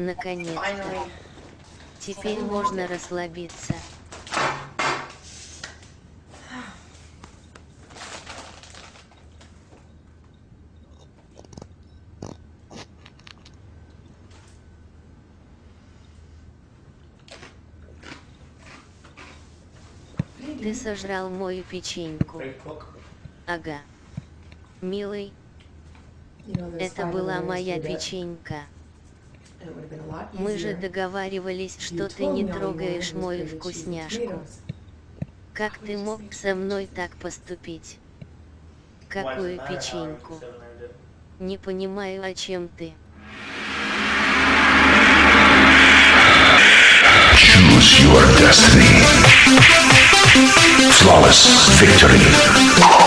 Наконец-то. Теперь можно расслабиться. Ты сожрал мою печеньку. Ага. Милый, это была моя печенька. Мы же договаривались, что ты не трогаешь мою вкусняшку. Как ты мог со мной так поступить? Какую печеньку? Не понимаю, о чем ты. Choose your destiny. Flawless victory.